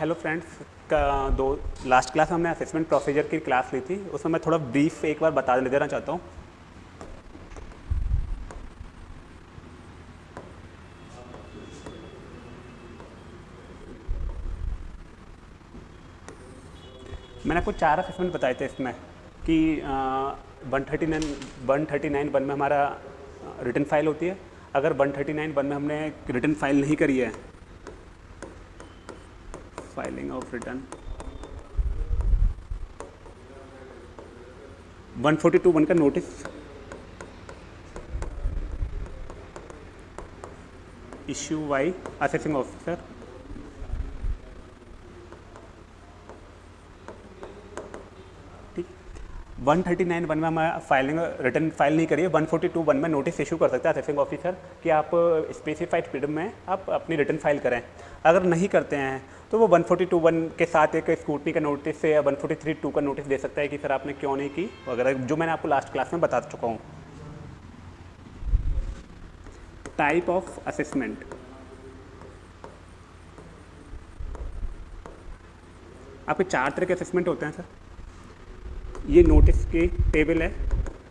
Hello friends का दो last class हमने असेसमेंट प्रोसीजर की क्लास ली थी, उसमें मैं थोड़ा ब्रीफ एक बार बता देना चाहता हूँ। मैंने आपको चार असेसमेंट बताए थे इसमें कि one thirty nine one thirty nine one में हमारा रिटर्न फ़ाइल होती है। अगर वन थर्टी नाइन वन में हमने रिटर्न फ़ाइल नहीं करी है फाइलिंग ऑफ़ रिटर्न 142 वन का notice issue by assessing officer ठीक। 139 वन में हमारा फाइलिंग रिटर्न फ़ाइल नहीं करिए। 142 वन में नोटिस इशू कर सकते हैं असेसिंग ऑफिसर कि आप स्पेसिफाइड पीरियड में आप अपनी रिटर्न फ़ाइल करें। अगर नहीं करते हैं तो वो 142 वन के साथ एक स्कूटनी का नोटिस या 143 टू का नोटिस दे सकता है कि सर आपने क्यों नहीं की? वगैरह जो मैंने आपको लास्ट क्लास में बता चुका हूँ। टाइप ऑफ़ असेसमेंट आपके चार तरह के असेसमेंट होते हैं, सर। ये नोटिस की टेबल है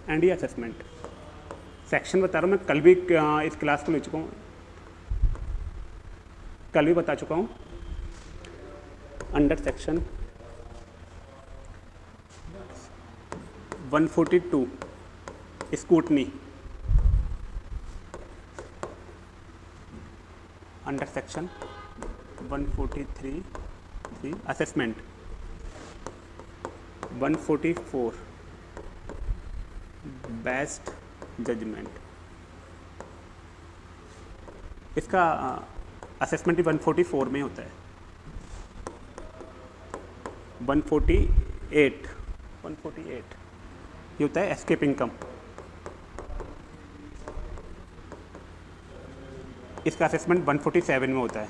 एंड ये असेसमेंट सेक्शन बता रहा हूँ, मैं कल भी इस क्लास को ले चुका हूँ। कल भी बता चुका हूँ। Under section 142 scrutiny under section 143 three assessment 144 best judgment इसका असेसमेंट भी 144 में होता है। 148 148 ये होता है एस्केप इनकम इसका असेसमेंट 147 में होता है।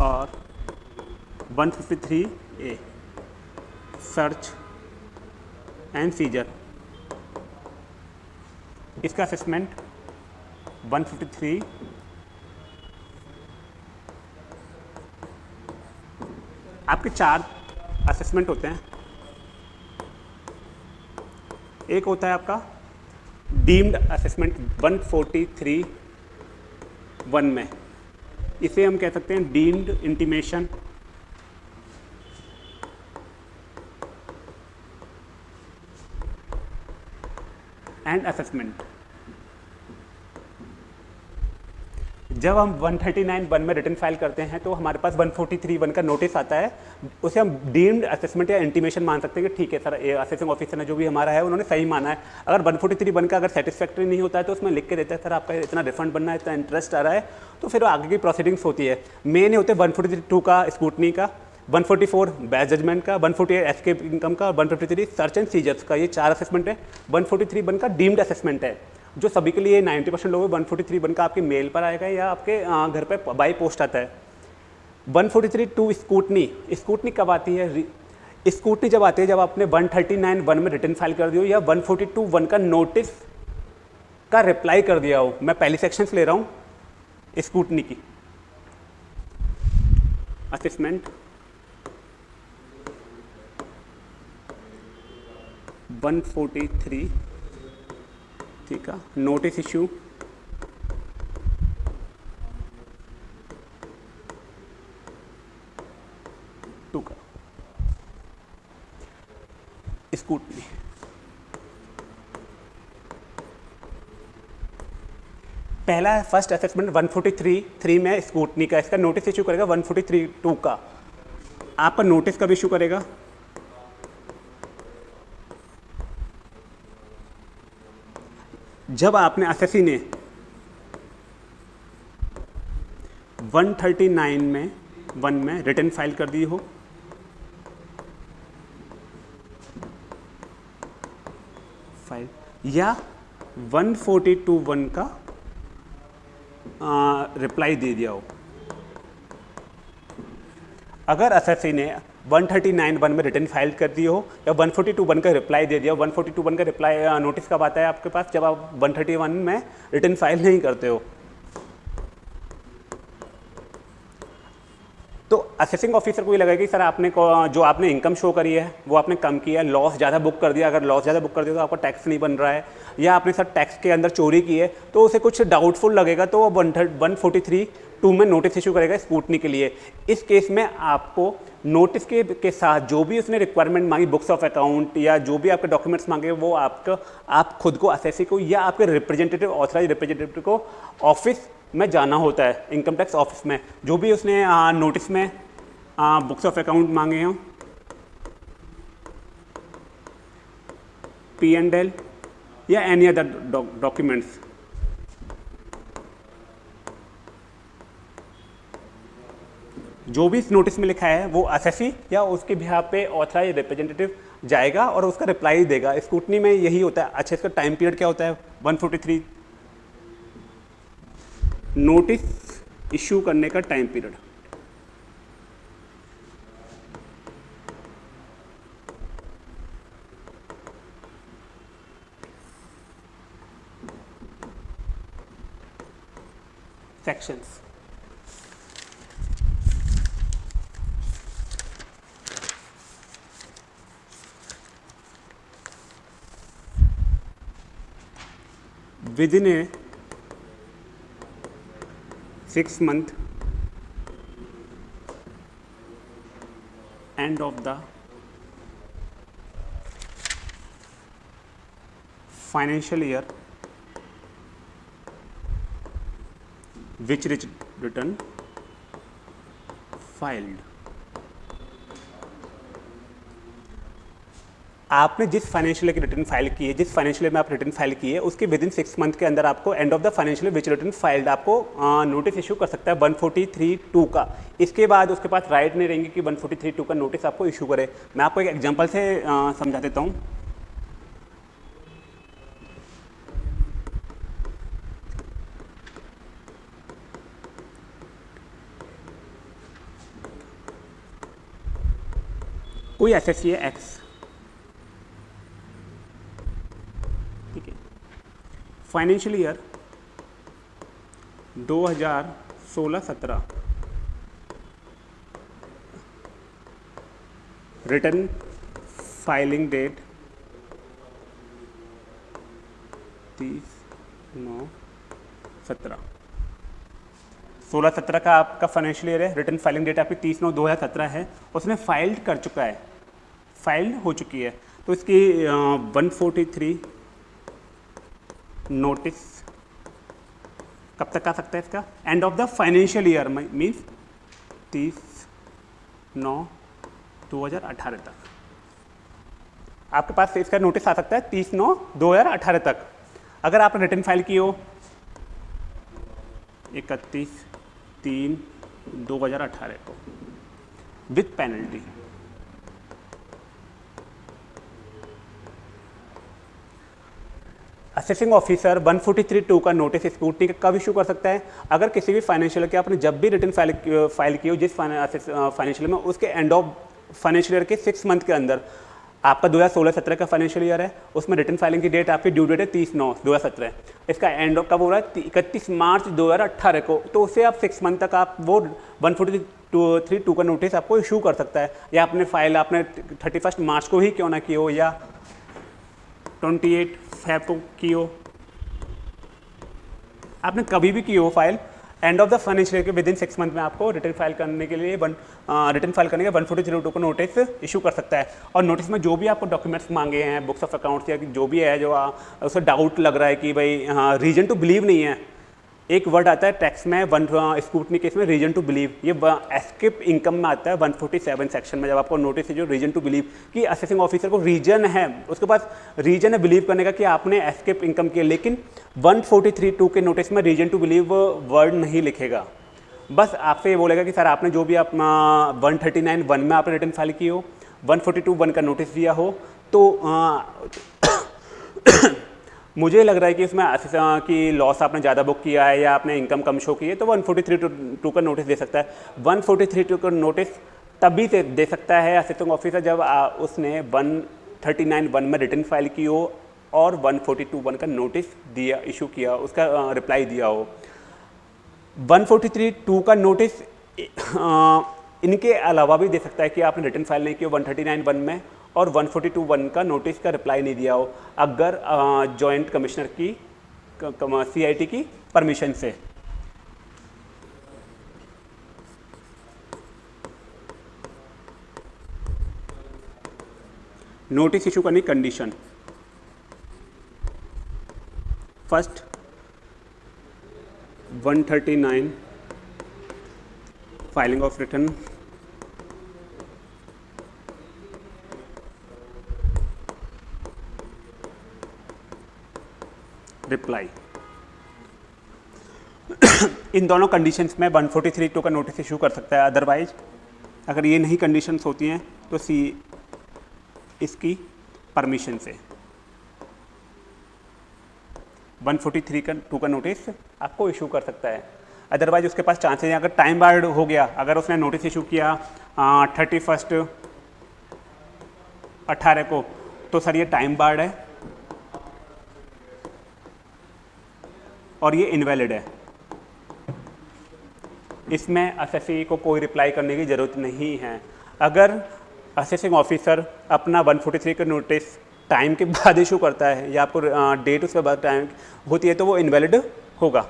और 153 ए। सर्च एंड सीजर इसका असेसमेंट 153 आपके चार असेसमेंट होते हैं। एक होता है आपका डीम्ड असेसमेंट 143 वन में। इसे हम कह सकते हैं डीम्ड इंटीमेशन एंड असेसमेंट जब हम 139 वन में रिटर्न फ़ाइल करते हैं तो हमारे पास 143 वन का नोटिस आता है। उसे हम डीम्ड असेसमेंट या इंटीमेशन मान सकते हैं कि ठीक है सर असेसिंग ऑफिसर ने जो भी हमारा है, उन्होंने सही माना है। अगर 143 वन का अगर सेटिस्फैक्ट्री नहीं होता है तो उसमें लिख के देता है, सर, आपका इतना रिफंड बनना है, इतना इंटरेस्ट आ रहा है। तो फिर आगे की प्रोसीडिंग्स होती है। मेन होते हैं वन का स्कूटनी का 144 बैच जजमेंट का 148 एस्केप इनकम का 153 सर्च एंड सीजर्स का, ये चार असेसमेंट है। 143 वन का डीम्ड असेसमेंट है। जो सभी के लिए 90 परसेंट लोग वन फोर्टी थ्री वन का आपके मेल पर आएगा या आपके घर पर बाई पोस्ट आता है। One forty three two scrutiny. Scrutiny कब आती है? स्कूटनी जब आती है, जब आपने वन थर्टी नाइन वन में रिटर्न फ़ाइल कर दियो या वन फोर्टी टू वन का नोटिस का रिप्लाई कर दिया हो। मैं पहली सेक्शन से ले रहा हूँ स्कूटनी की। Assessment one forty three. ठीक है नोटिस इशू टू का स्कूटनी पहला फ़र्स्ट असेसमेंट 143 थ्री थ्री में स्कूटनी का, इसका नोटिस इशू करेगा 143 टू का। आपका नोटिस कब इशू करेगा? जब आपने एसएससी ने 139 में, वन में रिटर्न फ़ाइल कर दी हो, फ़ाइल, या 142 वन का रिप्लाई दे दिया हो। अगर एसएससी ने 139 वन में रिटर्न फ़ाइल कर दी हो, या 142 वन का रिप्लाई दे दिया 142 वन का रिप्लाई नोटिस कब आता है आपके पास? जब आप 131 में रिटर्न फ़ाइल नहीं करते हो। तो असेसिंग ऑफिसर को ये लगा कि, सर, आपने जो आपने इनकम शो करी है, वो आपने कम किया है लॉस ज़्यादा बुक कर दिया। अगर लॉस ज़्यादा बुक कर दिया तो आपका टैक्स नहीं बन रहा है। या आपने, सर टैक्स के अंदर चोरी की है। तो उसे कुछ डाउटफुल लगेगा तो वो one one forty three two में नोटिस इशू करेगा स्कूटनी के लिए। इस केस में आपको नोटिस के के साथ जो भी उसने रिक्वायरमेंट मांगी बुक्स ऑफ़ अकाउंट या जो भी आपके डॉक्यूमेंट्स मांगे वो आपका आप खुद को असेसी को या आपके रिप्रेजेंटेटिव ऑथराइज रिप्रेजेंटेटिव को ऑफ़िस में जाना होता है इनकम टैक्स ऑफ़िस में। जो भी उसने आ, नोटिस में आ, बुक्स ऑफ़ अकाउंट मांगे हों पी एंड एल या एनी अदर डॉक्यूमेंट्स जो भी इस नोटिस में लिखा है, वो असेसी या उसके बिहार पे ऑथराइज रिप्रेजेंटेटिव जाएगा और उसका रिप्लाई देगा। स्कूटनी में यही होता है। अच्छा इसका टाइम पीरियड क्या होता है? 143 नोटिस इशू करने का time period sections within a six month end of the financial year which return filed आपने जिस फाइनेंशियल की रिटर्न फ़ाइल की है, जिस फाइनेंशियल में आप रिटर्न फ़ाइल की है, उसके विद इन सिक्स मंथ के अंदर आपको end of the financial which return filed आपको नोटिस इशू कर सकता है वन फोर्टी थ्री टू का। इसके बाद उसके पास राइट नहीं रहेंगे कि वन फोर्टी थ्री टू का नोटिस आपको इशू करे। मैं आपको एक एग्ज़ाम्पल से समझा देता हूँ। कोई एस है X financial year 2016-17 return filing date तीस नौ सत्रह। सोलह सत्रह का आपका फाइनेंशियल ईयर है, रिटर्न फाइलिंग डेट आपकी तीस नौ दो हज़ार सत्रह है, उसने फाइल्ड कर चुका है। फाइल्ड हो चुकी है। तो इसकी वन फोर्टी थ्री नोटिस कब तक आ सकता है इसका? End of the financial year means तीस नौ दो हज़ार अठारह तक। आपके पास इसका नोटिस आ सकता है तीस नौ दो हज़ार अठारह तक। अगर आपने रिटर्न फ़ाइल की हो, इकतीस तीन दो हज़ार अठारह को विथ पेनल्टी असेसिंग ऑफिसर 143.2 का नोटिस स्कूटनी का कब इशू कर सकता है? अगर किसी भी फाइनेंशियल के आपने जब भी रिटर्न फ़ाइल फ़ाइल की हो, जिस फाइनेंशियल में, उसके एंड ऑफ़ फाइनेंशियल ईयर के सिक्स मंथ के अंदर, आपका 2016-17 का फाइनेंशियल ईयर है, उसमें रिटर्न फाइलिंग की डेट आपकी ड्यू डेट है तीस नौ, दो इसका एंड ऑफ़ कब हो रहा है? इकतीस मार्च 2018 को। तो उसे आप सिक्स मंथ तक आप वो वन फोर्टी थ्री टू का नोटिस आपको इशू कर सकता है। या अपने फ़ाइल आपने थर्टी फ़र्स्ट मार्च को ही क्यों ना की हो, या ट्वेंटी एट फैब को आपने कभी भी की हो file end of the financial के विद इन सिक्स मंथ में आपको रिटर्न फ़ाइल करने के लिए वन रिटर्न फ़ाइल करने के वन फोर्टी ज़ीरो टू को नोटिस इशू कर सकता है। और नोटिस में जो भी आपको डॉक्यूमेंट्स मांगे हैं बुक्स ऑफ़ अकाउंट्स या जो भी है, जो उसका डाउट लग रहा है कि भाई रीजन टू बिलीव नहीं है। एक वर्ड आता है टैक्स में वन स्कूटनी केस में रीजन टू बिलीव ये एस्किप इनकम में आता है 147 सेक्शन में जब आपको नोटिस है जो रीजन टू बिलीव कि असेसिंग ऑफिसर को रीजन है। उसके पास रीजन है बिलीव करने का कि आपने एस्किप इनकम किया लेकिन 143.2 के नोटिस में रीजन टू बिलीव वर्ड नहीं लिखेगा। बस आपसे ये बोलेगा कि सर आपने जो भी आप वन थर्टी नाइन वन में आपने रिटर्न फ़ाइल की हो वन फोर्टी टू वन का नोटिस दिया हो तो आ, मुझे लग रहा है कि इसमें कि लॉस आपने ज़्यादा बुक किया है या आपने इनकम कम शो की है तो 143 टू टू का नोटिस दे सकता है। 143 टू का नोटिस तभी से दे सकता है असिस्टेंट ऑफिसर जब आ, उसने 139 वन में रिटर्न फ़ाइल की हो और 142 वन का नोटिस दिया इशू किया उसका रिप्लाई दिया हो। 143 टू का नोटिस इनके अलावा भी दे सकता है कि आपने रिटर्न फ़ाइल नहीं किया वन थर्टी नाइन वन में और वन फोर्टी टू वन का नोटिस का रिप्लाई नहीं दिया हो, अगर जॉइंट कमिश्नर की सी आई टी की परमिशन से। नोटिस इशू करने condition first 139 filing of return reply इन दोनों कंडीशंस में 143 टू का नोटिस इशू कर सकता है. अदरवाइज़ अगर ये नहीं कंडीशंस होती हैं तो सी इसकी परमिशन से. 143 का टू का नोटिस आपको इशू कर सकता है. अदरवाइज़ उसके पास चांसेस हैं. अगर टाइम बार्ड हो गया, अगर उसने नोटिस इशू किया थर्टी फ़र्स्ट अट्ठारह को तो सर ये टाइम बार्ड है. और ये इनवैलिड है। इसमें एस को कोई रिप्लाई करने की ज़रूरत नहीं है। अगर असेसिंग ऑफिसर अपना 143 का नोटिस टाइम के बाद इशू करता है या आपको डेट उसके बाद टाइम होती है तो वो इनवैलिड होगा।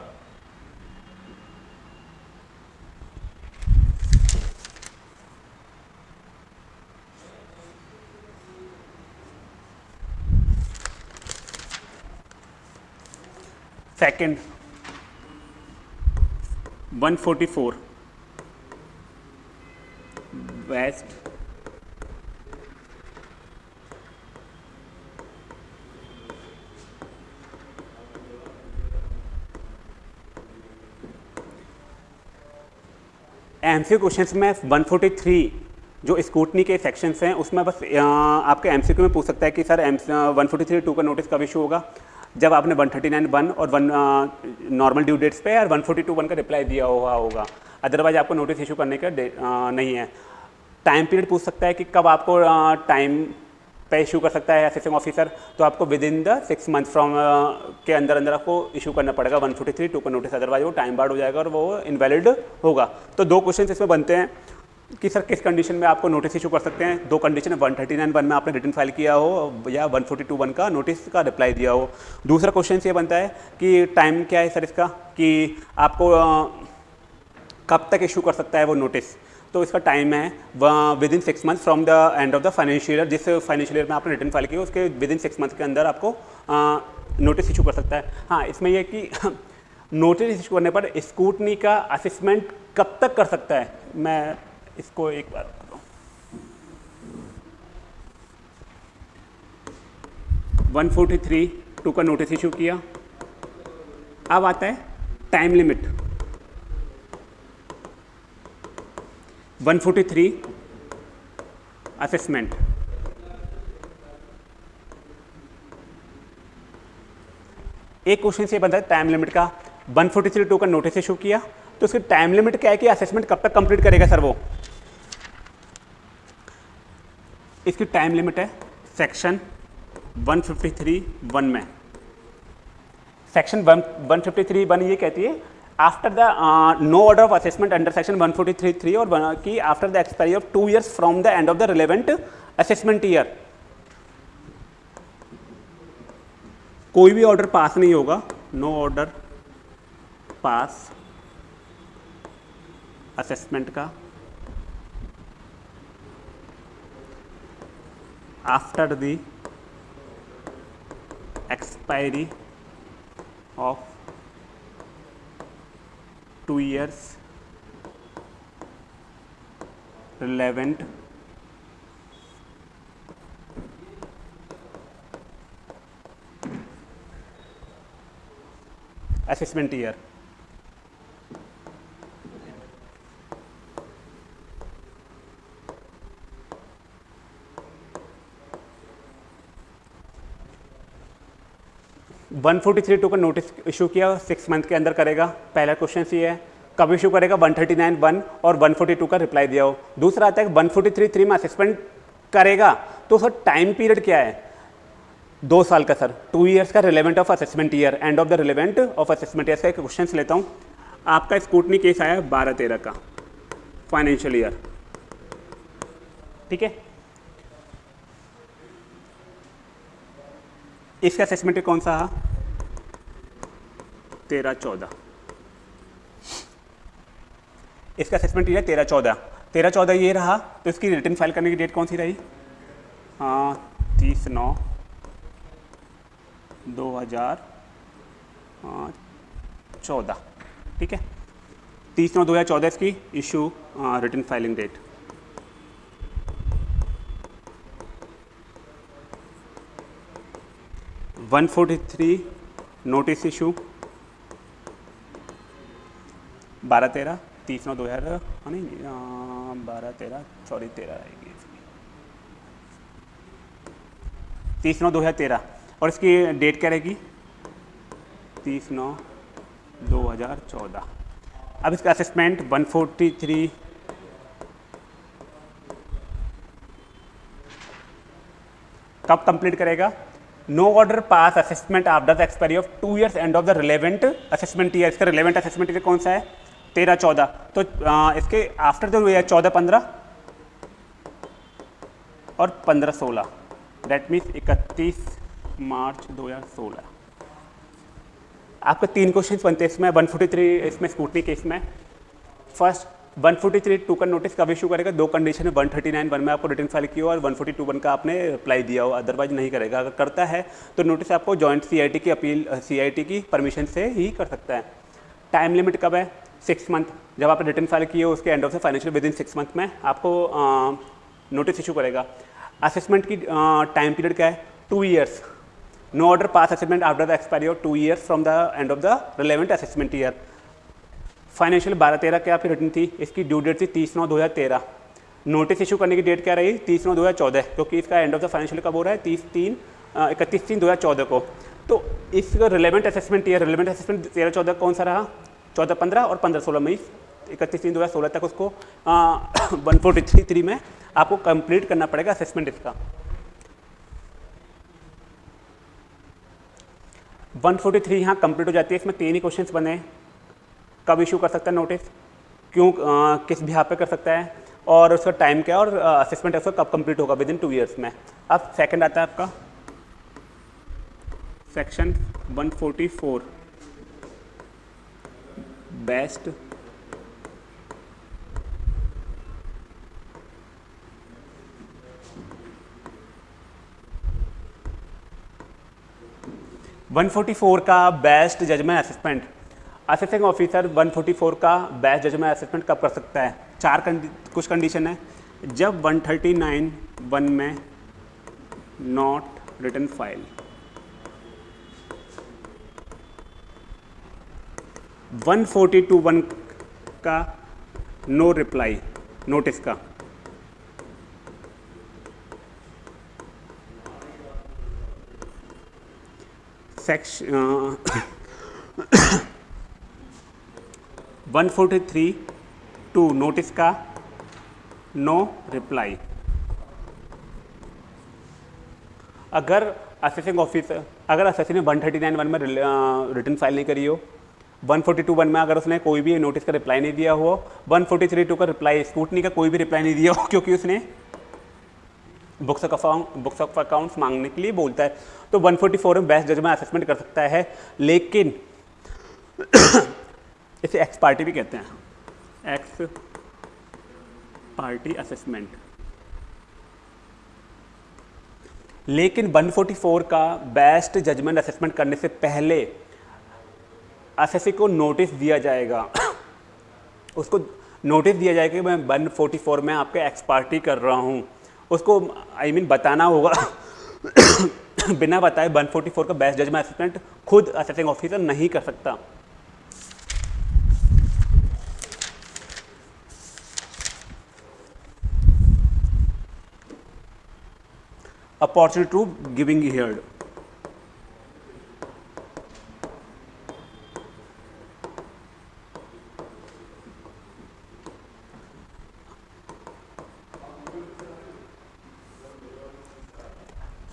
सेकंड 144 वेस्ट एमसीक्यू क्वेश्चंस में 143 जो स्कूटनी के सेक्शंस हैं, उसमें बस आपके एमसीक्यू में पूछ सकता है कि sir M one forty two का नोटिस कब इशू होगा? जब आपने 139 वन और वन नॉर्मल ड्यू डेट्स पे और 142 वन का रिप्लाई दिया हुआ होगा। अदरवाइज़ आपको नोटिस इशू करने का नहीं है। टाइम पीरियड पूछ सकता है कि कब आपको टाइम पे इशू कर सकता है असिस्टेंट ऑफिसर तो आपको within the six month from के अंदर अंदर आपको इशू करना पड़ेगा वन फोर्टी थ्री टू का नोटिस अदरवाइज़ वो टाइम बार्ड हो जाएगा और वो इनवैलिड होगा। तो दो क्वेश्चन इसमें बनते हैं। कि सर किस कंडीशन में आपको नोटिस इशू कर सकते हैं? दो कंडीशन है वन थर्टी नाइन वन में आपने रिटर्न फ़ाइल किया हो या वन फोर्टी टू वन का नोटिस का रिप्लाई दिया हो। दूसरा क्वेश्चन ये बनता है कि टाइम क्या है सर इसका? कि आपको कब तक इशू कर सकता है वो नोटिस तो इसका टाइम है within six month from the end of the financial year जिस फाइनेंशियल ईयर में आपने रिटर्न फ़ाइल किया उसके विद इन सिक्स मंथ के अंदर आपको नोटिस इशू कर सकता है। हाँ इसमें यह कि नोटिस इशू करने पर स्कूटनी का असिसमेंट कब तक कर सकता है? मैं इसको एक बार वन फोर्टी थ्री टू का नोटिस इशू किया। अब आता है टाइम लिमिट 143 असेसमेंट एक क्वेश्चन से बनता है टाइम लिमिट का। 143 टू का नोटिस इशू किया। तो उसके टाइम लिमिट क्या है कि असेसमेंट कब तक कंप्लीट करेगा सर वो? इसकी टाइम लिमिट है सेक्शन 153 वन में। सेक्शन 153 फिफ्टी वन ये कहती है after the no order of assessment under section 143 forty three और की after the expiry of two years from the end of the relevant assessment year कोई भी order pass नहीं होगा। नो ऑर्डर पास असेसमेंट का। after the expiry of 2 years relevant assessment year. One forty three two का notice issue किया six month के अंदर करेगा। पहला क्वेश्चन ये है, कब इशू करेगा? वन थर्टी नाइन वन और वन फोर्टी टू का रिप्लाई दिया हो। दूसरा आता है वन फोर्टी थ्री थ्री में करेगा। तो सर टाइम पीरियड क्या है? दो साल का सर टू ईयर्स का relevant of assessment year end of the relevant of assessment year का एक क्वेश्चन लेता हूँ। आपका स्कूटनी केस आया बारह तेरह का फाइनेंशियल ईयर ठीक है? इसका असेसमेंट कौन सा तेरह चौदह। इसका असेसमेंट ये है, तेरह चौदह। तेरह चौदह ये रहा तो इसकी रिटर्न फ़ाइल करने की डेट कौन सी रही? हाँ तीस नौ, दो हज़ार चौदह। ठीक है? तीस नौ, दो हज़ार चौदह इसकी issue return filing date one forty three notice issue बारह तेरह, तीस नौ, दो हज़ार हाँ नहीं बारह तेरह सॉरी तेरह आएगी तीस नौ, दो हज़ार तेरह। और इसकी डेट क्या रहेगी? तीस नौ, दो हज़ार चौदह। अब इसका असेसमेंट वन फोर्टी थ्री कब कंप्लीट करेगा? No order pass assessment after the expiry of two years end of the relevant assessment year इसका रिलेवेंट असेसमेंट ईयर कौन सा है? तेरह चौदह। तो आ, इसके आफ्टर जो है चौदह पंद्रह और पंद्रह सोलह। डेट मीन्स इकतीस मार्च दो हज़ार सोलह। आपके तीन क्वेश्चन बनते हैं इसमें वन फोर्टी थ्री इसमें स्कूटनी केस में। First one forty three two का नोटिस कब इशू करेगा? दो कंडीशन है वन थर्टी नाइन वन में आपको रिटर्न फ़ाइल किया और वन फोर्टी टू वन का आपने अप्लाई दिया हो। अदरवाइज़ नहीं करेगा। अगर करता है तो नोटिस आपको जॉइंट सी की अपील सीआईटी की परमिशन से ही कर सकता है। टाइम लिमिट कब है? सिक्स मंथ जब आपने रिटर्न फ़ाइल किए उसके end of the financial within six month में आपको नोटिस इशू करेगा असेसमेंट की टाइम पीरियड क्या है? Two years no order pass assessment after the expiry of two years from the end of the relevant assessment year financial बारह तेरह क्या आपकी रिटर्न थी? इसकी ड्यू डेट थी तीस नौ दो हज़ार तेरह। नोटिस इशू करने की डेट क्या रही? तीस नौ दो हज़ार चौदह क्योंकि इसका एंड ऑफ़ द फाइनेंशियल कब हो रहा है? तीस तीन इकतीस तीन दो हज़ार चौदह को। तो इसका relevant assessment year relevant assessment तेरह चौदह कौन सा रहा? चौदह पंद्रह और पंद्रह सोलह मई इकतीस तीन दो हज़ार सोलह तक उसको वन फोर्टी थ्री थ्री में आपको कंप्लीट करना पड़ेगा असेसमेंट इसका। 143 यहाँ कंप्लीट हो जाती है इसमें तीन ही क्वेश्चंस बने कब इशू कर सकता है नोटिस क्यों आ, किस बिहार पे कर सकता है? और उसका टाइम क्या और असेसमेंट उसका कब कंप्लीट होगा? विद इन टू ईयर्स में। अब सेकंड आता है आपका। Section 144 best one forty four का best judgment assessment assessing officer 144 का बेस्ट जजमेंट असेसमेंट कब कर सकता है? चार कंडी, कुछ कंडीशन है। जब 139 वन में नॉट रिटर्न फ़ाइल 142 वन का नो रिप्लाई नोटिस का section one forty three two notice का नो रिप्लाई अगर असेसिंग ऑफिसर अगर assessing one thirty nine one में रिटर्न फ़ाइल नहीं करी हो वन फोर्टी टू वन में अगर उसने कोई भी नोटिस का रिप्लाई नहीं दिया हो वन फोर्टी थ्री टू का रिप्लाई स्कूटनी का कोई भी रिप्लाई नहीं दिया हो, क्योंकि उसने books of account books of accounts मांगने के लिए बोलता है। तो 144 में बेस्ट जजमेंट असेसमेंट कर सकता है, लेकिन इसे एक्स पार्टी भी कहते हैं। एक्स पार्टी असेसमेंट लेकिन 144 का बेस्ट जजमेंट असेसमेंट करने से पहले एसएससी को नोटिस दिया जाएगा। उसको नोटिस दिया जाएगा कि मैं 144 में आपके एक्स पार्टी कर रहा हूँ। उसको आई I मीन mean, बताना होगा। बिना बताए 144 का बेस्ट जजमेंट असिस्टेंट खुद असेसिंग ऑफिसर नहीं कर सकता। Opportunity to giving heard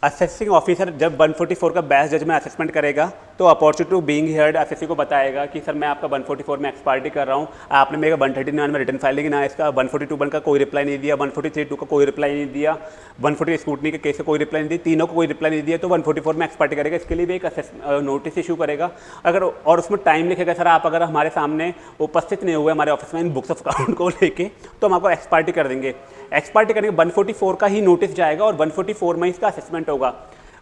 assessing officer जब 144 का बेस्ट जजमेंट असेसमेंट करेगा तो opportunity to being heard SSC को बताएगा कि सर मैं आपका 144 में एक्सपार्टी कर रहा हूँ। आपने मेरे 139 में रिटर्न फ़ाइल लेकिन ना इसका 142 वन का कोई रिप्लाई नहीं दिया 143 टू का कोई रिप्लाई नहीं दिया 140 स्कूटनी के केस से कोई रिप्लाई नहीं दिया, तीनों को कोई रिप्लाई नहीं दिया तो 144 में एक्सपार्टी करेगा, इसके लिए भी एक नोटिस इशू करेगा। अगर और उसमें टाइम लिखेगा, सर आप अगर हमारे सामने उपस्थित नहीं हुए हमारे ऑफ़िस में इन बुक्स ऑफ़ अकाउंट को लेके तो हम आपको एक्सपार्टी कर देंगे। एक्सपार्टी करने के 144 का ही नोटिस जाएगा और 144 में इसका असेसमेंट होगा।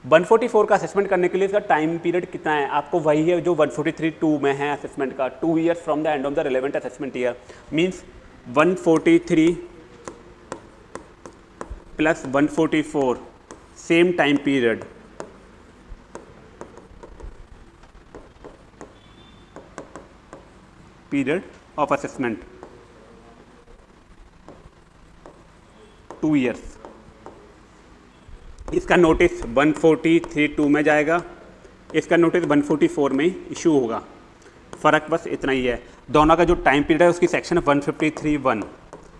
144 का असेसमेंट करने के लिए इसका टाइम पीरियड कितना है? आपको वही है जो 143 टू में है असेसमेंट का। Two years from the end of the relevant assessment year means 143 plus 144 same time period period of assessment two years इसका नोटिस 143 में जाएगा। इसका नोटिस 144 में ही इशू होगा। फ़र्क बस इतना ही है। दोनों का जो टाइम पीरियड है उसकी सेक्शन है 153 वन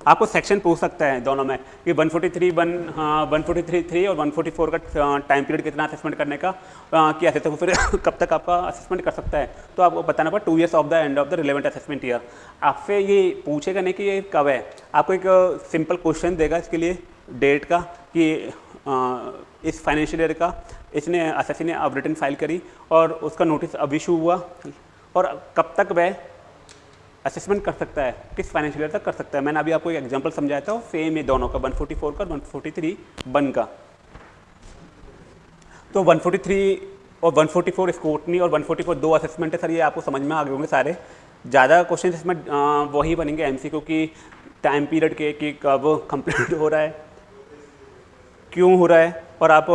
आपको सेक्शन पूछ सकता है दोनों में कि 143 वन हाँ वन और 144 का टाइम पीरियड कितना असेसमेंट करने का आ, कि ऐसे तो फिर कब तक आपका असेसमेंट कर सकता है? तो आपको बताना पड़ा two years of the end of the relevant assessment year आपसे ये पूछेगा नहीं कि ये कब है। आपको एक सिंपल क्वेश्चन देगा इसके लिए डेट का कि इस फाइनेंशियल ईयर का। इसने एस ने अब रिटर्न फ़ाइल करी और उसका नोटिस अब इशू हुआ। और कब तक वह असेसमेंट कर सकता है? किस फाइनेंशियल ईयर तक कर सकता है? मैंने अभी आपको एक एग्जांपल समझाया था सेम है दोनों का 144 का 143 वन का। तो 143 और 144 स्कूटनी और 144 दो असेसमेंट है, सर, ये आपको समझ में आ गए होंगे सारे। ज़्यादा क्वेश्चन इसमें वही बनेंगे एम की टाइम पीरियड के, कि कब कंप्लीट हो रहा है। क्यों हो रहा है और आप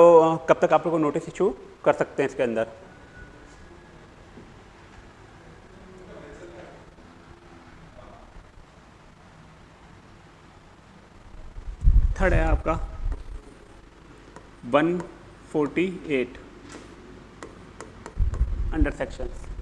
कब तक आप लोग नोटिस इशू कर सकते हैं इसके अंदर? थर्ड है आपका। 148 अंडर सेक्शंस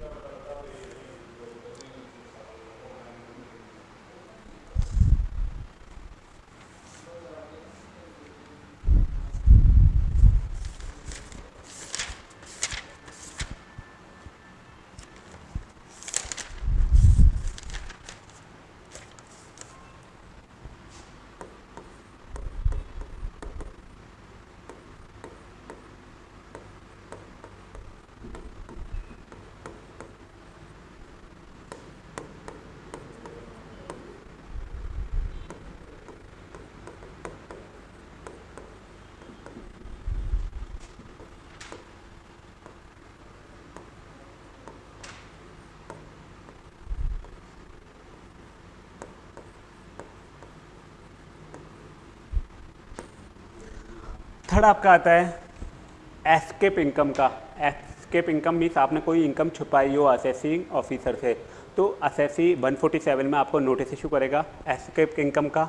थर्ड आपका आता है। एस्केप इनकम का। एस्केप इनकम मीन्स आपने कोई इनकम छुपाई हो असेसिंग ऑफिसर से तो असेसी 147 में आपको नोटिस इशू करेगा एस्केप इनकम का।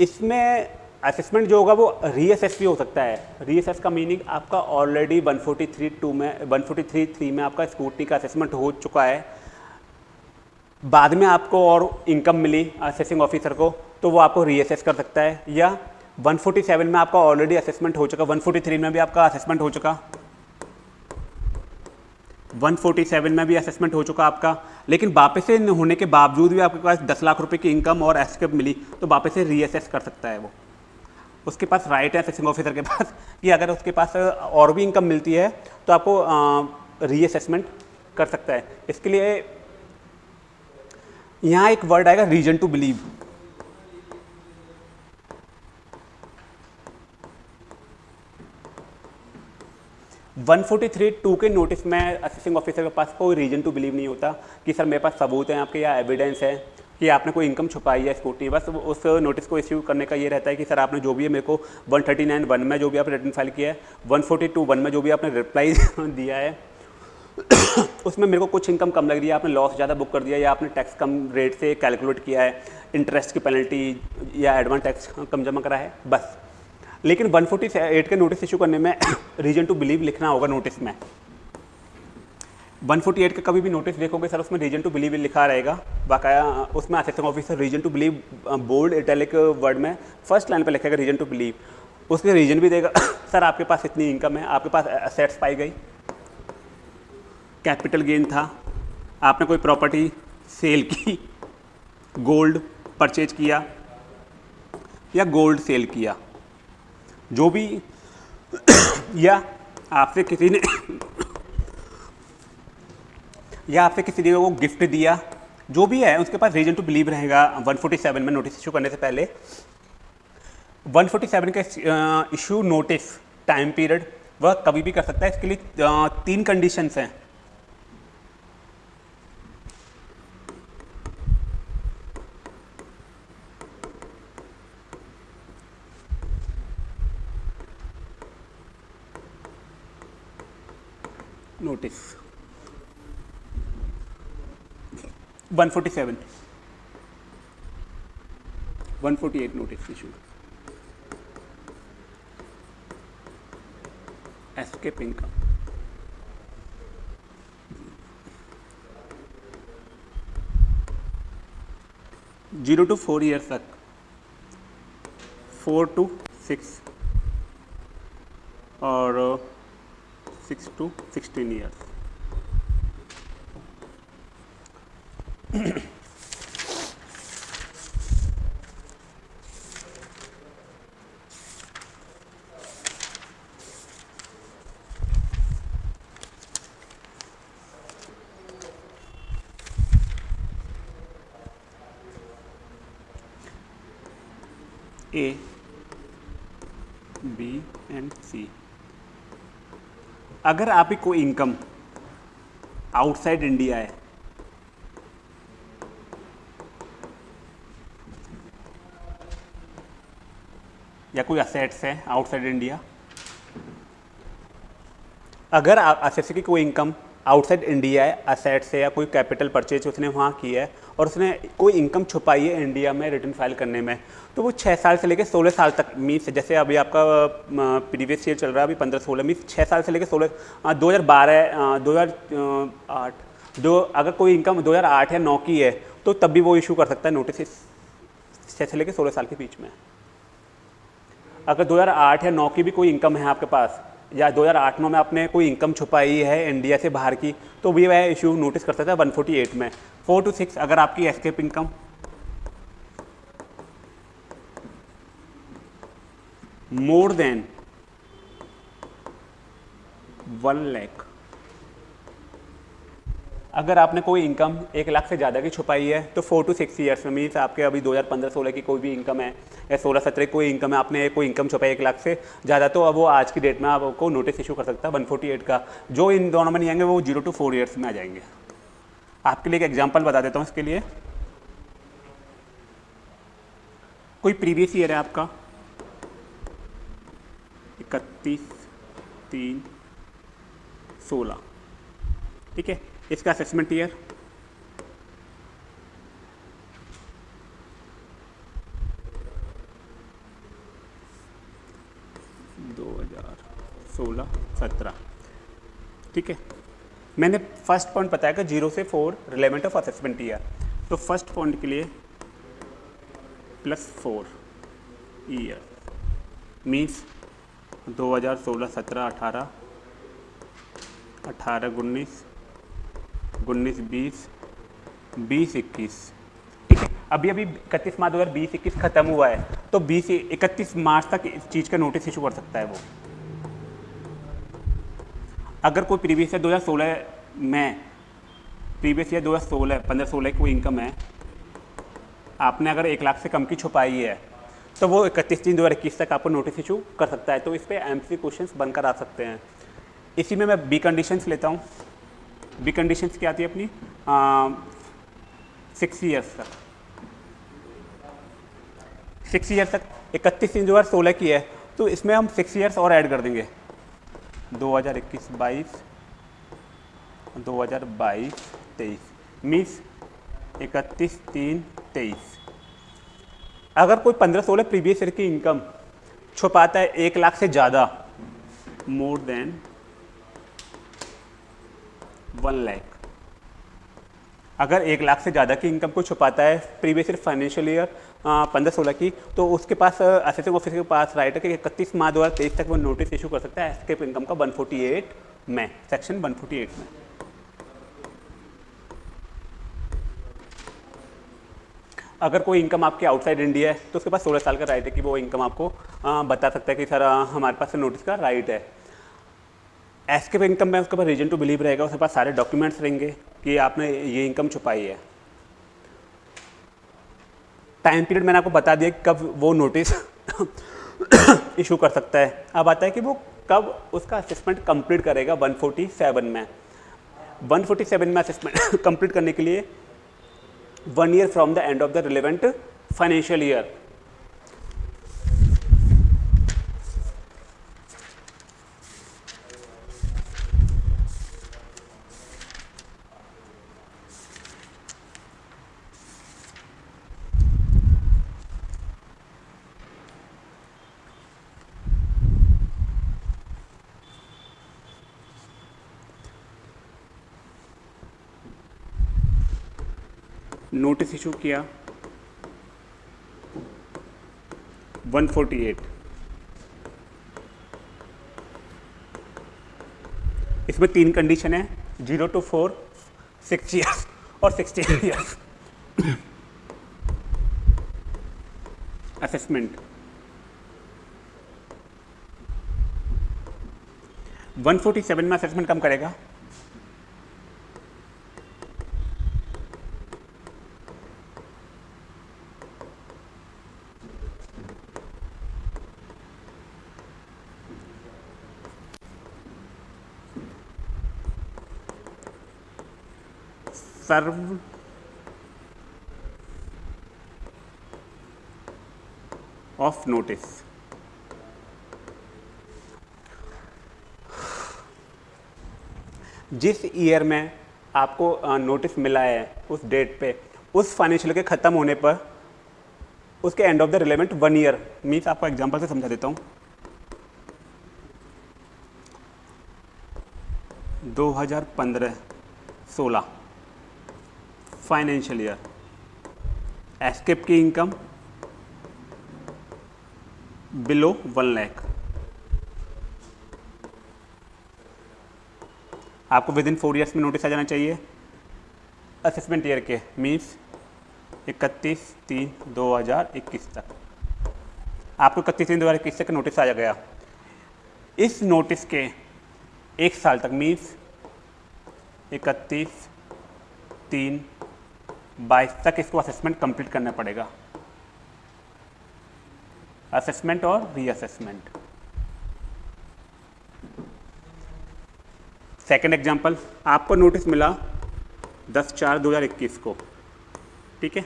इसमें असेसमेंट जो होगा वो रीएसएस भी हो सकता है। रीएसएस का मीनिंग आपका ऑलरेडी 143 टू में 143 थ्री में आपका स्कूटी का असेसमेंट हो चुका है। बाद में आपको और इनकम मिली असेसिंग ऑफिसर को तो वो आपको रीएसएस कर सकता है। या 147 में आपका ऑलरेडी असेसमेंट हो चुका 143 में भी आपका असेसमेंट हो चुका। 147 में भी असेसमेंट हो चुका आपका। लेकिन वापस से होने के बावजूद भी आपके पास 10 लाख रुपए की इनकम और एस्केप मिली तो वापस से रीअसेस कर सकता है वो। उसके पास राइट है असेसिंग ऑफिसर के पास कि अगर उसके पास और भी इनकम मिलती है तो आपको रीअसेसमेंट कर सकता है। इसके लिए यहाँ एक वर्ड आएगा रीजन टू बिलीव 143 टू के नोटिस में असिस्टिंग ऑफिसर के पास कोई रीजन टू बिलीव नहीं होता कि सर मेरे पास सबूत हैं आपके या एविडेंस है कि आपने कोई इनकम छुपाई है स्कूटी बस उस नोटिस को इश्यू करने का ये रहता है कि सर आपने जो भी है मेरे को 139 वन में जो भी आपने रिटर्न फ़ाइल किया है 142 वन में जो भी आपने रिप्लाई दिया है, उसमें मेरे को कुछ इनकम कम लग रही है, आपने लॉस ज़्यादा बुक कर दिया या आपने टैक्स कम रेट से कैलकुलेट किया है इंटरेस्ट की पेनल्टी या एडवांस टैक्स कम जमा करा है, बस। लेकिन 148 के नोटिस इशू करने में रीजन टू बिलीव लिखना होगा नोटिस में। 148 का कभी भी नोटिस देखोगे सर, उसमें रीजन टू बिलीव लिखा रहेगा। बाकाया, उसमें assistant officer reason to believe bold italic word में फ़र्स्ट लाइन पर लिखेगा रीजन टू बिलीव उसके रीजन भी देगा, सर, आपके पास इतनी इनकम है, आपके पास असेट्स पाई गई। कैपिटल गेन था, आपने कोई प्रॉपर्टी सेल की गोल्ड परचेज किया या गोल्ड सेल किया। जो भी या आपसे किसी ने या आपसे किसी ने वो गिफ्ट दिया, जो भी है, उसके पास रीजन टू बिलीव रहेगा। 147 में नोटिस इशू करने से पहले। 147 का इशू नोटिस टाइम पीरियड वह कभी भी कर सकता है। इसके लिए तीन कंडीशंस हैं। Notice 147, 148 notice issue escaping income zero to four years तक. फोर टू सिक्स और six to sixteen years A B and C अगर आपकी कोई इनकम आउटसाइड इंडिया है, या कोई असेट्स है आउटसाइड इंडिया अगर आप असेट्स की कोई इनकम आउटसाइड इंडिया है, असेट्स है या कोई कैपिटल परचेज उसने वहाँ की है और उसने कोई इनकम छुपाई है इंडिया में रिटर्न फ़ाइल करने में तो वो छः साल से लेकर सोलह साल तक मीन्स जैसे अभी आपका प्रीवियस ईयर चल रहा है, अभी पंद्रह सोलह, मीन्स छः साल से लेकर सोलह दो हज़ार बारह दो हज़ार आठ, दो, अगर कोई इनकम दो हज़ार आठ या नौ की है तो तब भी वो इशू कर सकता है नोटिस छः से लेकर सोलह साल के बीच में। अगर 2008 या 9 की भी कोई इनकम है आपके पास या 2008 में आपने कोई इनकम छुपाई है इंडिया से बाहर की तो भी वह इशू नोटिस कर सकता है 148 में। फोर टू सिक्स, अगर आपकी escape income more than one lakh अगर आपने कोई इनकम एक लाख से ज़्यादा की छुपाई है तो फोर टू सिक्स ईयर्स में मीन्स आपके अभी 2015-16 की कोई भी इनकम है, या 16-17 कोई इनकम है, आपने कोई इनकम छुपाई एक लाख से ज़्यादा तो अब वो आज की डेट में आपको नोटिस इशू कर सकता है 148 का। जो इन दोनों में नहीं आएँगे, वो ज़ीरो टू फोर ईयर्स में आ जाएँगे। आपके लिए एक एग्ज़ाम्पल बता देता हूँ इसके लिए। कोई प्रीवियस ईयर है आपका? इकतीस, तीन, सोलह। ठीक है? इसका असेसमेंट ईयर दो हज़ार सोलह सत्रह। ठीक है? मैंने फ़र्स्ट पॉइंट बताया कि ज़ीरो से four relevant of assessment year तो फ़र्स्ट पॉइंट के लिए प्लस फोर ईयर मीन्स दो हज़ार सोलह सत्रह अठारह अठारह उन्नीस उन्नीस, बीस बीस, इक्कीस। ठीक है अभी अभी इकतीस मार्च दो हज़ार बीस, इक्कीस खत्म हुआ है तो बीस, इकतीस मार्च तक इस चीज़ का नोटिस इशू कर सकता है वो। अगर कोई प्रीवियस ईयर 2016 में प्रीवियस ईयर 2016 पंद्रह, सोलह की कोई इनकम है, आपने अगर एक लाख से कम की छुपाई है तो वो इकतीस तीन दो हज़ार इक्कीस तक आपको नोटिस इशू कर सकता है तो इस पर एम सी क्वेश्चन बनकर आ सकते हैं। इसी में मैं बी कंडीशंस लेता हूँ। बी कंडीशंस क्या आती है अपनी सिक्स ईयर्स तक। सिक्स ईयर्स तक, इकतीस तीन जो हज़ार सोलह की है तो इसमें हम सिक्स ईयर्स और ऐड कर देंगे। दो हज़ार इक्कीस, बाईस, दो हज़ार बाईस, तेईस। मीन्स इकतीस, तीन, तेईस। अगर कोई पंद्रह सोलह प्रीवियस ईयर की इनकम छुपाता है एक लाख से ज़्यादा मोर देन वन लैख। अगर एक लाख से ज़्यादा की इनकम को छुपाता है प्रीवियस ईयर फाइनेंशियल ईयर पंद्रह सोलह की तो उसके पास असिस्टेंट ऑफिसर के पास राइट है कि इकतीस माह दो हज़ार तेईस तक वो नोटिस इशू कर सकता है एस्केप इनकम का 148 में सेक्शन 148 में। अगर कोई इनकम आपके आउटसाइड इंडिया है तो उसके पास सोलह साल का राइट है कि वो इनकम आपको बता सकता है कि सर हमारे पास नोटिस का राइट है। एस्केप इनकम में उसके पास रीजन टू बिलीव रहेगा, उसके पास सारे डॉक्यूमेंट्स रहेंगे कि आपने ये इनकम छुपाई है। टाइम पीरियड मैंने आपको बता दिया कि कब वो नोटिस इशू कर सकता है। अब आता है कि वो कब उसका असेसमेंट कंप्लीट करेगा 147 में। 147 में असेसमेंट कंप्लीट करने के लिए one year from the end of the relevant financial year notice issue किया। 148 इसमें तीन कंडीशन है zero two four six years और सिक्सटीन ईयर्स असेसमेंट 147 में असेसमेंट कम करेगा। सर्व ऑफ़ नोटिस जिस ईयर में आपको नोटिस मिला है उस डेट पे, उस फाइनेंशियल के ख़त्म होने पर, उसके end of the relevant one year means आपको एग्जांपल से समझा देता हूँ। 2015 16 फाइनेंशियल ईयर एस्केप की इनकम बिलो वन लैख आपको विद इन फोर ईयर्स में नोटिस आ जाना चाहिए। असेसमेंट ईयर के मीन्स इकतीस तीन दो हज़ार इक्कीस तक। आपको इकतीस तीन दो हज़ार इक्कीस तक नोटिस आ गया। इस नोटिस के एक साल तक मीन्स इकतीस तीन बाईस तक इसको असेसमेंट कंप्लीट करना पड़ेगा। असेसमेंट और रीअसेसमेंट सेकेंड एग्ज़ाम्पल आपको नोटिस मिला दस चार दो हज़ार इक्कीस को। ठीक है?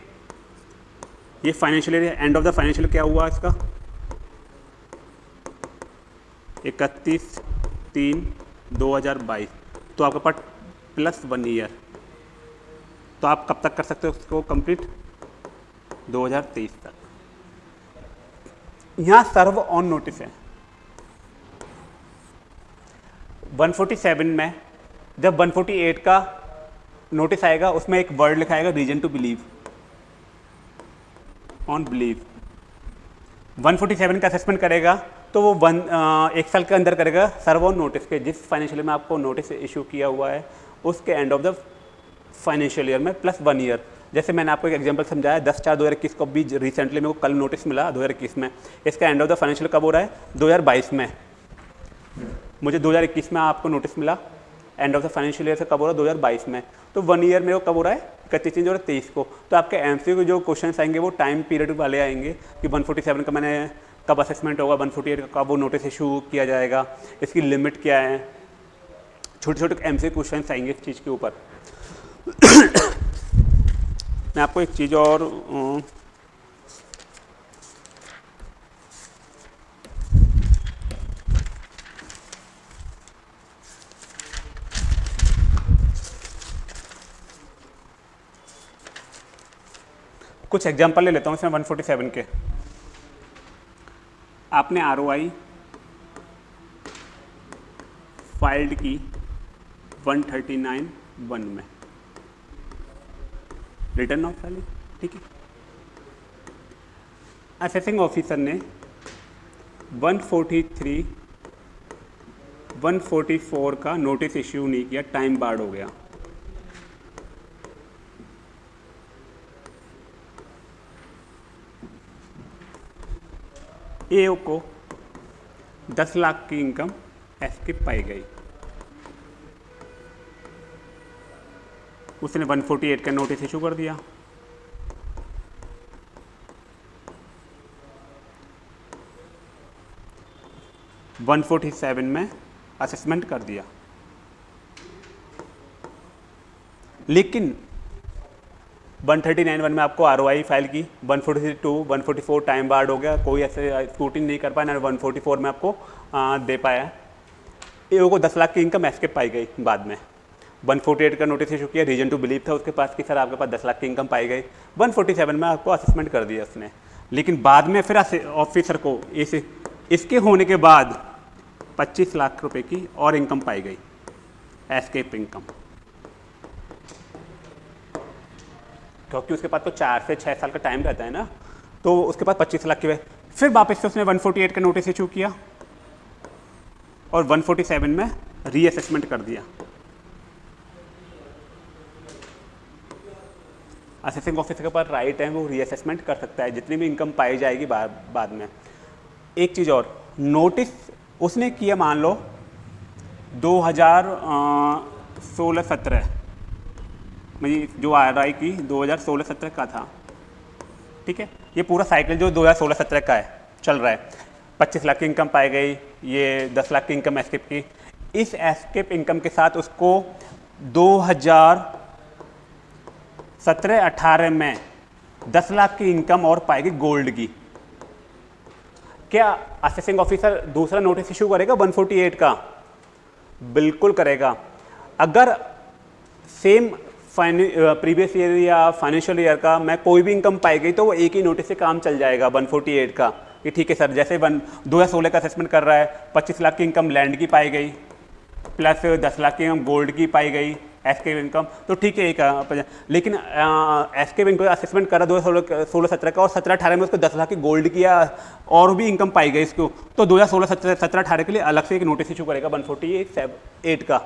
ये financial end of the financial क्या हुआ इसका? इकतीस तीन दो हज़ार बाईस। तो आपका पास प्लस वन ईयर तो आप कब तक कर सकते हो उसको कंप्लीट 2023 तक। यहाँ सर्व ऑन नोटिस है। 147 में, जब 148 का नोटिस आएगा, उसमें एक वर्ड लिखा आएगा reason to believe on believe 147 का असेसमेंट करेगा तो वो वन एक साल के अंदर करेगा सर्व ऑन नोटिस के। जिस फाइनेंशियल में आपको नोटिस इशू किया हुआ है, उसके end of the financial year में प्लस वन ईयर जैसे मैंने आपको एक एग्जांपल समझाया, दस चार दो हज़ार इक्कीस को भी रिसेंटली मेरे को कल नोटिस मिला दो हज़ार इक्कीस में। इसका एंड ऑफ़ द फाइनेंशियल कब हो रहा है? दो हज़ार बाईस में। मुझे दो हज़ार इक्कीस में आपको नोटिस मिला end of the financial year से कब हो रहा है? दो हज़ार बाईस में। तो वन ईयर में वो कब हो रहा है? इकतीस तीन दो हज़ार तेईस को। तो आपके एम सी जो क्वेश्चन आएँगे, वो टाइम पीरियड वाले आएँगे कि वन फोर्टी सेवन का मैंने कब असेसमेंट होगा वन फोर्टी एट का कब वो नोटिस इशू किया जाएगा, इसकी लिमिट क्या है? छोटे छोटे एम सी क्वेश्चन आएँगे इस चीज़ के ऊपर। मैं आपको एक चीज़ और कुछ एग्जांपल ले लेता हूँ इसमें 147 के। आपने आर फाइल्ड की 139 वन में। रिटर्न ऑफ़ वाले, ठीक है? असेसिंग ऑफिसर ने 143 144 का नोटिस इश्यू नहीं किया टाइम बार्ड हो गया। ए को 10 लाख की इनकम एस्किप पाई गई। उसने 148 का नोटिस इशू कर दिया। वन फोर्टी सेवन में असेसमेंट कर दिया। लेकिन 139 वन में आपको आर फ़ाइल की 142 144 टाइम बार्ड हो गया कोई ऐसे स्कूटिंग नहीं कर पाया ना 144 में आपको आ, दे पाया। ए को 10 लाख की इनकम एस्केप पाई गई बाद में। 148 का नोटिस इशू किया रीजन टू बिलीव था उसके पास कि सर आपके पास 10 लाख की इनकम पाई गई। 147 में आपको असेसमेंट कर दिया उसने। लेकिन बाद में फिर ऑफिसर को इस, इसके होने के बाद 25 लाख रुपए की और इनकम पाई गई एस्केप इनकम क्योंकि उसके पास तो चार से छः साल का टाइम रहता है ना तो उसके पास पच्चीस लाख की फिर वापस से उसने 148 का नोटिस इशू किया और 147 में रीअसेसमेंट कर दिया। असेसिंग ऑफिसर के पास राइट है वो रीअसेसमेंट कर सकता है, जितनी भी इनकम पाई जाएगी बाद बाद में। एक चीज़ और नोटिस उसने किया मान लो 2016 सत्रह मेरी जो आर आई की 2016-17 का था, ठीक है? ये पूरा साइकिल जो 2016-17 का है, चल रहा है। 25 लाख की इनकम पाई गई, ये 10 लाख की इनकम एस्केप की। इस एस्केप इनकम के साथ उसको 2017-18 में 10 लाख की इनकम और पाएगी गोल्ड की। क्या असेसिंग ऑफिसर दूसरा नोटिस इशू करेगा? 148 का। बिल्कुल करेगा। अगर सेम प्रीवियस ईयर या फाइनेंशियल ईयर का मैं कोई भी इनकम पाई गई तो वो एक ही नोटिस से काम चल जाएगा 148 का। कि ठीक है सर, जैसे वन, दो हज़ार सोलह का असेसमेंट कर रहा है 25 लाख की इनकम लैंड की पाई गई प्लस 10 लाख की इनकम गोल्ड की पाई गई। एस के इनकम तो ठीक है, एक लेकिन एस के इनकम असेसमेंट करा दो हज़ार सोलह, सत्रह का, और सत्रह, अठारह में उसको दस लाख की गोल्ड किया, और भी इनकम पाई गई इसको तो दो हज़ार सोलह, सत्रह अठारह के लिए अलग से एक नोटिस इशू करेगा वन फोर्टी एट का।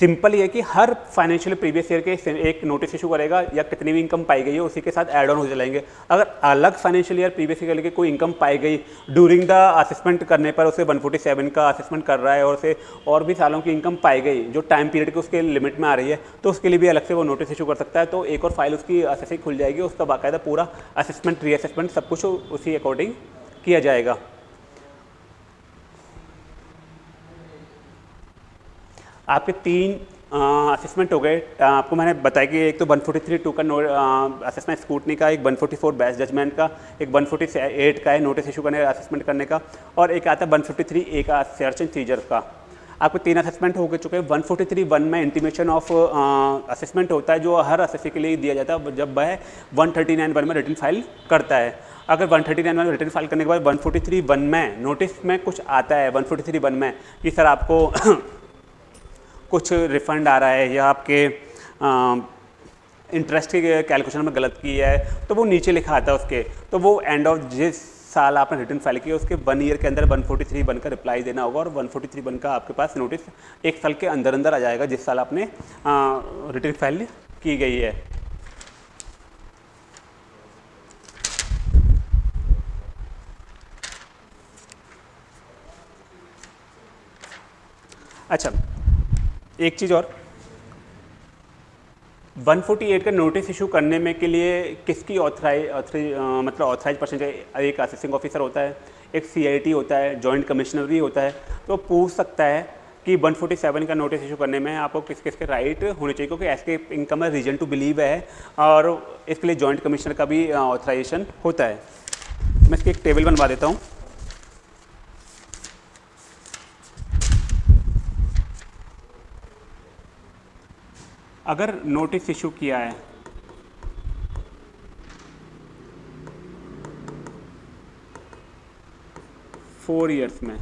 सिंपल ये कि हर फाइनेंशियल प्रीवियस ईयर के एक नोटिस इशू करेगा या कितनी भी इनकम पाई गई है, उसी के साथ एड ऑन हो जाएँगे। अगर अलग फाइनेंशियल ईयर प्रीवियस ईयर के कोई इनकम पाई गई ड्यूरिंग द असेसमेंट करने पर उसे 147 का असेसमेंट कर रहा है और उसे और भी सालों की इनकम पाई गई, जो टाइम पीरियड के उसके लिमिट में आ रही है तो उसके लिए भी अलग से वो नोटिस इशू कर सकता है तो एक और फ़ाइल उसकी असेसिंग खुल जाएगी, उसका बाकायदा पूरा असेसमेंट रीअसेसमेंट सब कुछ उसी अकॉर्डिंग किया जाएगा। आपके तीन असेसमेंट हो गए। आपको मैंने बताया कि एक तो 143 टू का असेसमेंट स्कूटनी का, एक 144 बेस्ट जजमेंट का, एक 148 का है नोटिस इशू करने असेसमेंट करने का, और एक आता है 153 ए का सर्च एंड सीजर का। आपको तीन असेसमेंट हो चुके हैं। 143 वन में इंटीमेशन ऑफ़ असेसमेंट होता है, जो हर असेसी के लिए दिया जाता है, जब वह 139 वन में रिटर्न फ़ाइल करता है। अगर 139 वन में रिटर्न फ़ाइल करने के बाद 143 वन में नोटिस में कुछ आता है 143 वन में, कि सर आपको कुछ रिफंड आ रहा है या आपके इंटरेस्ट के कैलकुलेशन में गलत की है तो वो नीचे लिखा आता है उसके। तो वो एंड ऑफ़ जिस साल आपने रिटर्न फ़ाइल किया उसके वन ईयर के अंदर 143 वन का रिप्लाई देना होगा और 143 वन का आपके पास नोटिस एक साल के अंदर अंदर आ जाएगा जिस साल आपने रिटर्न फ़ाइल की गई है। अच्छा एक चीज़ और 148 का नोटिस इशू करने में के लिए किसकी ऑथराइज मतलब ऑथराइज पर्सन एक असेसिंग ऑफिसर होता है एक सीआईटी होता है जॉइंट कमिश्नर भी होता है तो पूछ सकता है कि 147 का नोटिस इशू करने में आपको किस किस के राइट होने चाहिए क्योंकि एस के इनकम है रीजन टू बिलीव है और इसके लिए जॉइंट कमिश्नर का भी ऑथराइजेशन होता है मैं इसकी एक टेबल बनवा देता हूँ अगर नोटिस इशू किया है। फोर इयर्स में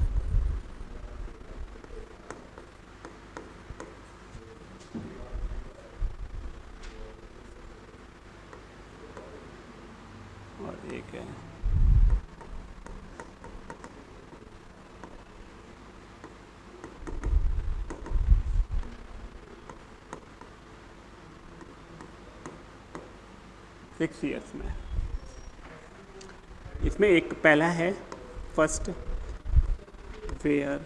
और एक है सिक्स ईयर्स में। इसमें एक पहला है फ़र्स्ट वेयर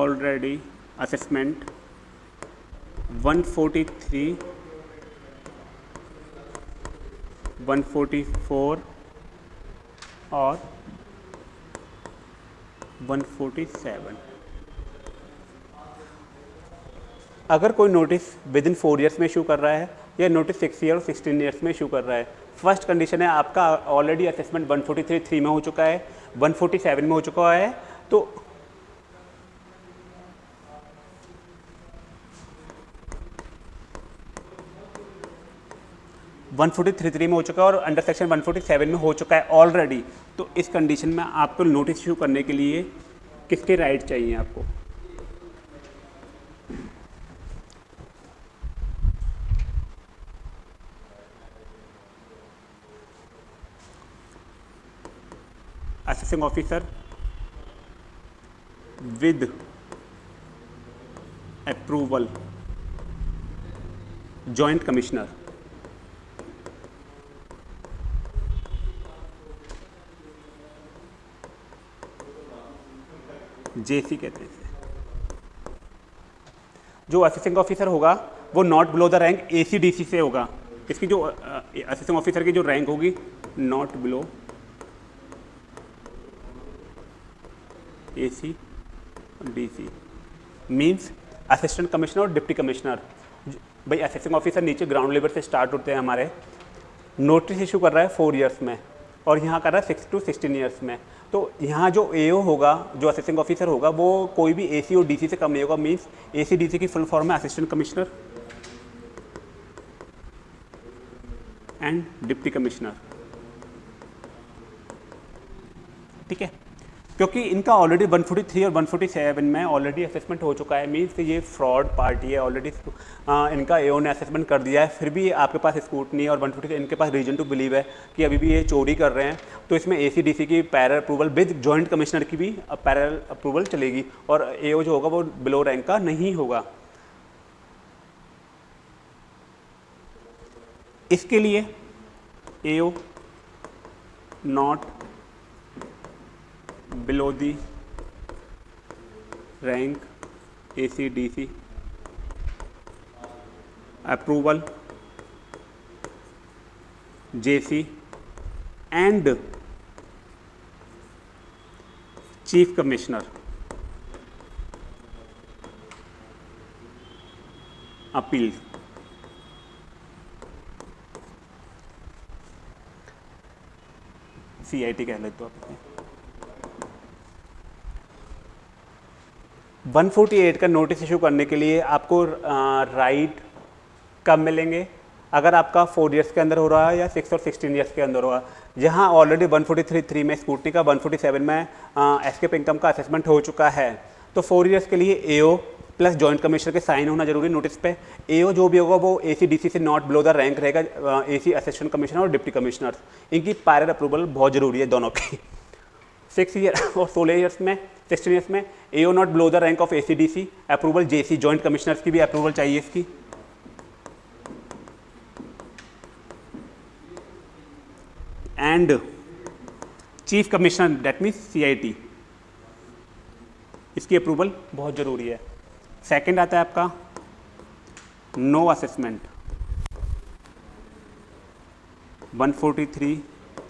ऑलरेडी असेसमेंट 143 144 और 147 अगर कोई notice within four years में इशू कर रहा है या नोटिस सिक्स ईयर और सिक्सटीन ईयर्स में इशू कर रहा है। फ़र्स्ट कंडीशन है, आपका ऑलरेडी असेसमेंट 143 थ्री में हो चुका है 147 में हो चुका है तो वन फोर्टी थ्री थ्री में हो चुका है और under section one forty seven में हो चुका है ऑलरेडी तो इस कंडीशन में आपको नोटिस इशू करने के लिए किसके राइट चाहिए आपको? Assessing officer with approval. Joint commissioner. JC कहते हैं जो असिस्टेंट ऑफिसर होगा, वो not below the rank ACDC से होगा। इसकी जो असिस्टेंट ऑफिसर की जो रैंक होगी not below A C D C means assistant commissioner और डिप्टी कमिश्नर भाई असिस्टेंट ऑफिसर नीचे ग्राउंड लेवल से स्टार्ट होते हैं हमारे. नोटिस इशू कर रहा है फोर इयर्स में और यहाँ कर रहा है सिक्स टू सिक्सटीन ईयर्स में. तो यहाँ जो ए होगा, जो असिस्टेंट ऑफिसर होगा, वो कोई भी एसी और DC से कम नहीं होगा. मीन्स ए सी की फुल फॉर्म है assistant commissioner and deputy commissioner ठीक है? क्योंकि इनका ऑलरेडी 143 और 147 में ऑलरेडी असेसमेंट हो चुका है मीन्स ये फ्रॉड पार्टी है ऑलरेडी इनका एओ ने असेसमेंट कर दिया है, फिर भी आपके पास स्कूटनी और 143 इनके पास रीजन टू बिलीव है कि अभी भी ये चोरी कर रहे हैं। तो इसमें एसीडीसी की prior approval with joint commissioner की भी पैरल अप्रूवल चलेगी और एओ जो होगा वो बिलो रैंक का नहीं होगा। इसके लिए A not below the rank ACDC approval J C and chief commissioner appeal C I T कह लेते हो आप अपने 148 का नोटिस इशू करने के लिए आपको राइट कब मिलेंगे? अगर आपका फोर ईयर्स के अंदर हो रहा है या सिक्स और सिक्सटीन ईयर्स के अंदर हो रहा है। जहाँ ऑलरेडी 143 थ्री में स्कूटनी का 147 में एस्केप इनकम का असेसमेंट हो चुका है। तो फोर ईयर्स के लिए एओ प्लस जॉइंट कमिश्नर के साइन होना ज़रूरी नोटिस पे। एओ जो भी होगा वो A C not below the rank रहेगा ए सी असिस्टेंट कमिश्नर और डिप्टी कमिश्नर इनकी पायर अप्रूवल बहुत ज़रूरी है दोनों की। सिक्स ईयर और सोलह ईयर्स में सिक्सटीन ईयर्स में A O not below the rank of A C D C approval J C joint commissioners की भी अप्रूवल चाहिए इसकी। And chief commissioner that means C I T इसकी अप्रूवल बहुत ज़रूरी है। सेकंड आता है आपका no assessment 143 three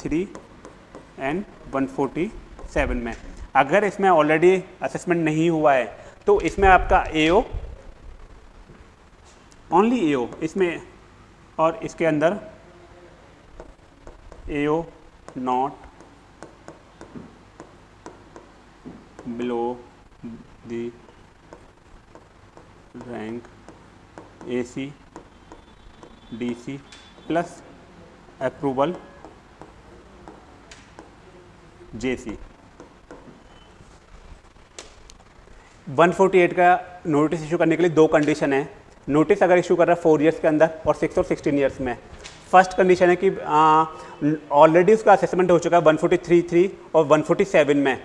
three and 147 में। अगर इसमें ऑलरेडी असेसमेंट नहीं हुआ है तो इसमें आपका ए ओ ओनली ए ओ इसमें और इसके अंदर A O not below the rank A C D C plus approval J C 148 का नोटिस इशू करने के लिए दो कंडीशन है। नोटिस अगर इशू कर रहा है फोर ईयर्स के अंदर और सिक्स और सिक्सटीन ईयर्स में। फ़र्स्ट कंडीशन है कि ऑलरेडी उसका असेसमेंट हो चुका है 143 और 147 में।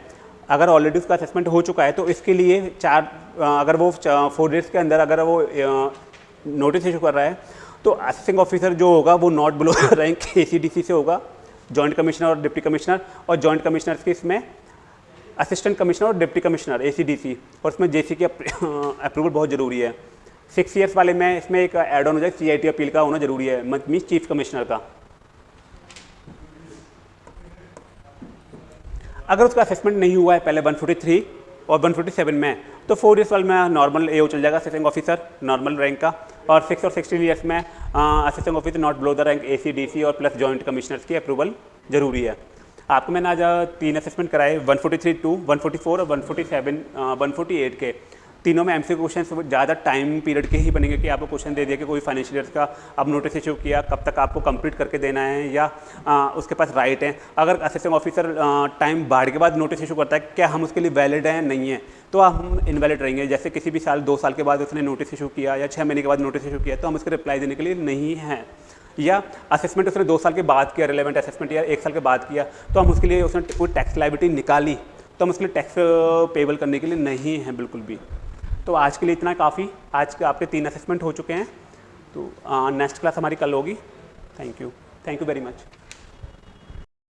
अगर ऑलरेडी उसका असेसमेंट हो चुका है तो इसके लिए चार अगर वो फोर ईयर्स के अंदर अगर वो नोटिस इशू कर रहा है तो असिस्टेंट ऑफिसर जो होगा वो नॉट बिलो रैंक ए से होगा जॉइंट कमिश्नर और डिप्टी कमिश्नर और जॉइंट कमिश्नर की इसमें असिस्टेंट कमिश्नर और डिप्टी कमिश्नर एसीडीसी और इसमें जे की अप्रूवल बहुत ज़रूरी है। सिक्स ईयर्स वाले में इसमें एक एड ऑन हो जाए सी अपील का होना ज़रूरी है मीन चीफ कमिश्नर का। अगर उसका असेसमेंट नहीं हुआ है पहले 143 और 147 में तो फोर ईयर्स वाले में नॉर्मल एओ चल जाएगा असिस्टेंट ऑफिसर नॉर्मल रैंक का। और सिक्स और सिक्सटीन ईयर्स में assistant officer not below the rank A C D C और प्लस जॉइंट कमिश्नर्स की अप्रूवल ज़रूरी है। आपको मैंने आज तीन असेसमेंट कराए 143 टू 144 और 147 148 के। तीनों में एमसी क्वेश्चन ज़्यादा टाइम पीरियड के ही बनेंगे कि आपको क्वेश्चन दे दिया कि कोई फाइनेंशियल ईयर का अब नोटिस इशू किया कब तक आपको कंप्लीट करके देना है या आ, उसके पास राइट है। अगर असिस्टेंट ऑफिसर टाइम बाढ़ के बाद नोटिस इशू करता है क्या हम उसके लिए वैलिड हैं? नहीं है। तो हम इनवैलिड रहेंगे। जैसे किसी भी साल दो साल के बाद उसने नोटिस इशू किया या छः महीने के बाद नोटिस इशू किया तो हम उसके रिप्लाई देने के लिए नहीं हैं। या असेसमेंट उसने दो साल के बाद किया रिलेवेंट असेसमेंट या एक साल के बाद किया तो हम उसके लिए उसने कोई टैक्स लाइबिलिटी निकाली तो हम उसके लिए टैक्स पेबल करने के लिए नहीं हैं बिल्कुल भी। तो आज के लिए इतना काफ़ी। आज के आपके तीन असेसमेंट हो चुके हैं। तो नेक्स्ट क्लास हमारी कल होगी। Thank you thank you very much